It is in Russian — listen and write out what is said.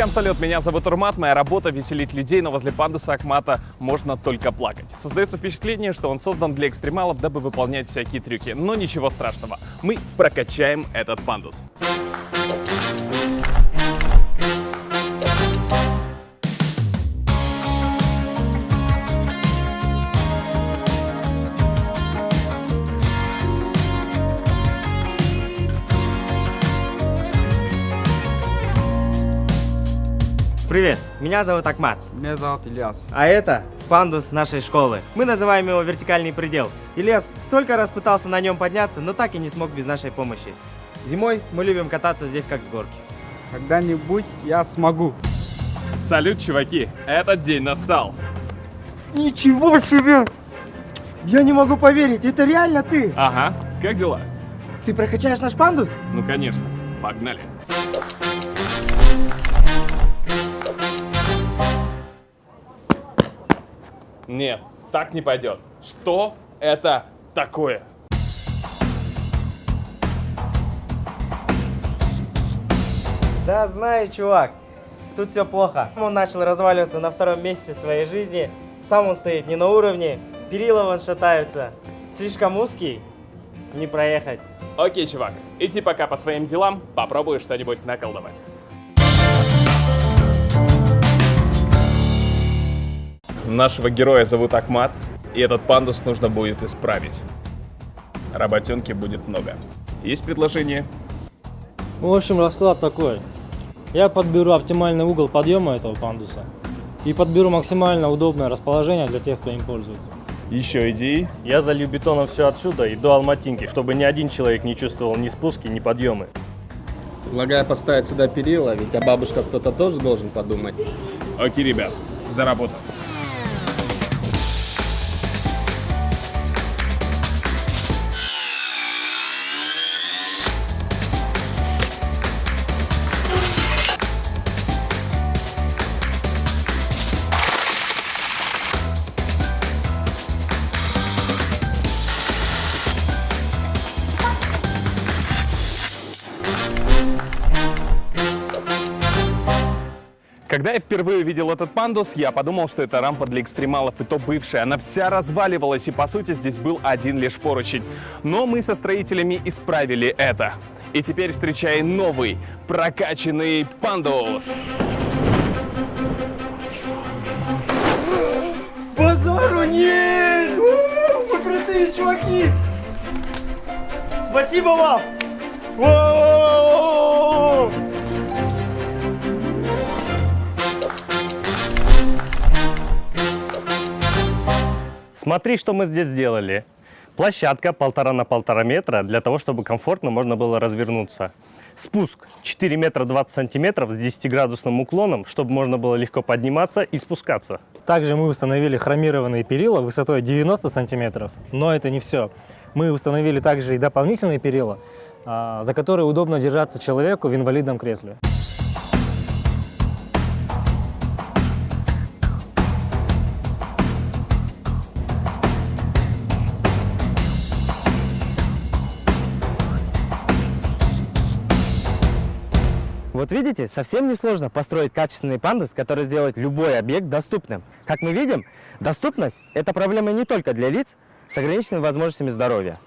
Всем салют, меня зовут Урмат, моя работа веселить людей, но возле пандуса Акмата можно только плакать. Создается впечатление, что он создан для экстремалов, дабы выполнять всякие трюки, но ничего страшного, мы прокачаем этот пандус. Привет, меня зовут Акмат, Меня зовут Ильяс. а это пандус нашей школы. Мы называем его вертикальный предел. Ильяс столько раз пытался на нем подняться, но так и не смог без нашей помощи. Зимой мы любим кататься здесь как с горки. Когда-нибудь я смогу. Салют, чуваки, этот день настал. Ничего себе! Я не могу поверить, это реально ты! Ага, как дела? Ты прокачаешь наш пандус? Ну конечно, погнали. Нет, так не пойдет. Что это такое? Да знаю, чувак. Тут все плохо. Он начал разваливаться на втором месяце своей жизни. Сам он стоит не на уровне. Перила вон шатаются. Слишком узкий. Не проехать. Окей, чувак, иди пока по своим делам, попробую что-нибудь наколдовать. Нашего героя зовут Акмат, и этот пандус нужно будет исправить. Работенки будет много. Есть предложение? В общем, расклад такой. Я подберу оптимальный угол подъема этого пандуса и подберу максимально удобное расположение для тех, кто им пользуется. Еще идеи? Я залью бетоном все отсюда и до Алматинки, чтобы ни один человек не чувствовал ни спуски, ни подъемы. Предлагаю поставить сюда перила, ведь о бабушках кто-то тоже должен подумать. Окей, ребят, за работу. Когда я впервые увидел этот пандус, я подумал, что это рампа для экстремалов, и то бывшая. Она вся разваливалась, и по сути здесь был один лишь поручень. Но мы со строителями исправили это. И теперь встречай новый, прокачанный пандус. Базару нет! Вы крутые чуваки! Спасибо вам! О! Смотри, что мы здесь сделали. Площадка полтора на полтора метра для того, чтобы комфортно можно было развернуться. Спуск 4 метра 20 сантиметров с 10-градусным уклоном, чтобы можно было легко подниматься и спускаться. Также мы установили хромированные перила высотой 90 сантиметров, но это не все. Мы установили также и дополнительные перила, а, за которые удобно держаться человеку в инвалидном кресле. Вот видите, совсем несложно построить качественный пандус, который сделает любой объект доступным. Как мы видим, доступность – это проблема не только для лиц с ограниченными возможностями здоровья.